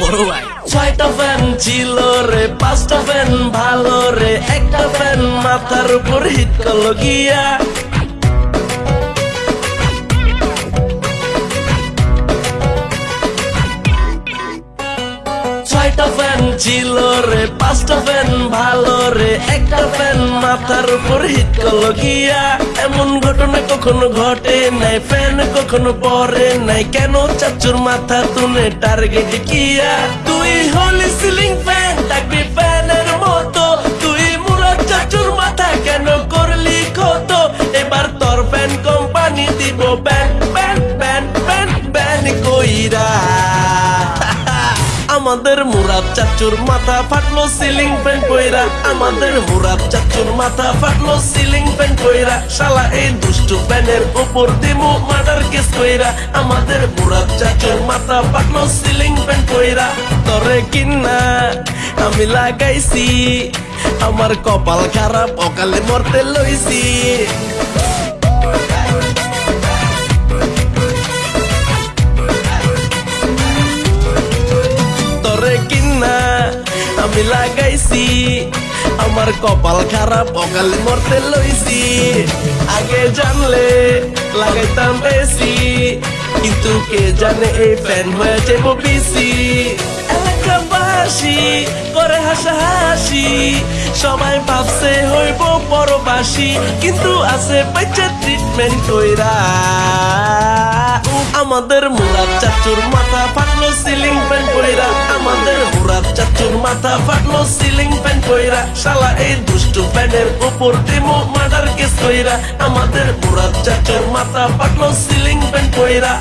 বড় ভাই। ছয়টা ফ্যান ছিল রে, পাঁচটা ফ্যান ভালো রে, একটা ফ্যান মাথার উপর হিট গিয়া। ছয়টা ফ্যান ছিল রে, পাঁচটা ফ্যান ভালো রে, একটা ফ্যান মাথার উপর হিট করল গিয়া। এমন ঘটনা কখনো ঘটে নাই ফ্যান কখনো পরে নাই, কেন চাচুর মাথা তুলে টার্গেট কিয়া? তুই হলি সিলিং ফ্যান থাকবি ফ্যানের মতো। তুই মুরাদ চাচুর মাথা কেন করলি কত এবার তোর ফ্যান কোম্পানি দিব ban ban ban ban ban কইরা। আমাদের মুরাদ চাচুর মাথা ফাটলো সিলিং ফ্যান কইরা। আমাদের মুরাদ চাচুর মাথা ফাটলো সিলিং ফ্যান কইরা। শালা এই দুষ্টু ফ্যানের উপর দিমু মার্ডার কেস কইরা। আমাদের মুরাদ চাচুর মাথা ফাটলো সিলিং ফ্যান কইরা। তরে কিনা আমি লাগাইছি, আমার কপাল খারাপ, অকালে মরতে লইছি। আমার কপাল খারাপ, অকালে মরতে লইছি। আগে জানলে লাগাইতাম বেশি কিন্তু কে জানে এই ফ্যান হয়েছে বেশি এলাকাবাসী করে হাসাহাসি, সবাই ভাবছে হইব পরবাসী, কিন্তু আছে বাচ্চা ট্রিটমেন্ট কইরা। আমাদের মুরাদ চাচুর মাথা ফাটলো সিলিং ফ্যান কইরা। আমাদের মুরাদ চাচুর মাথা ফাটলো সিলিং ফ্যান কইরা। শালা এই দুষ্টু ফ্যানের উপর দিমু মার্ডার কেস কইরা। আমাদের মুরাদ চাচুর মাথা ফাটলো সিলিং ফ্যান কইরা।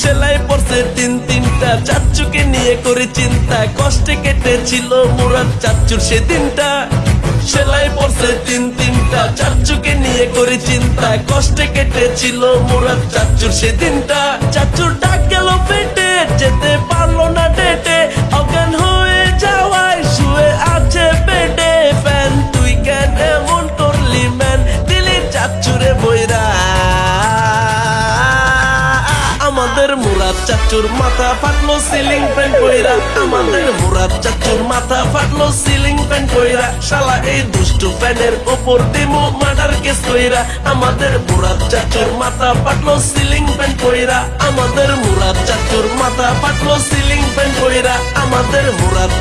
সেলাই পড়ছে তিন তিনটা চাচুকে নিয়ে করে চিন্তা। কষ্টে কেটেছিল মুরাদ চাচুর সেদিনটা। সেলাই পড়ছে তিন তিনটা, চাচুকে নিয়ে করে চিন্তা। কষ্টে কেটেছিল মুরাদ চাচুর সেদিনটা। চাচুর ডাক গেল পেটে, যেতে পারল না ডেটে। অজ্ঞান হয়ে যাওয়ায় শুয়ে আছে পেটে। ফ্যান, তুই কেন এমন করলি, ম্যান? দিলি চাচুরে বইরা। চাচুর মাথা ফাটলো সিলিং ফ্যান কইরা। আমাদের মুরাদ চাচুর মাথা ফাটলো সিলিং ফ্যান কইরা। শালা এই দুষ্টু ফ্যানের উপর দিমু মার্ডার কেস কইরা। আমাদের মুরাদ চাচুর মাথা ফাটলো সিলিং ফ্যান কইরা। আমাদের চাচুর মাথা ফাটলো সিলিং ফ্যান কইরা। আমাদের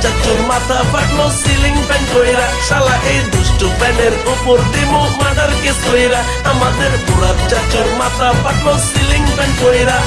চাচুর মাথা ফাটলো সিলিং ফ্যান কইরা। শালা এই দুষ্টু ফ্যানের উপর দিমু মার্ডার কেস কইরা। আমাদের মুরাদ চাচুর মাথা ফাটলো সিলিং ফ্যান কইরা।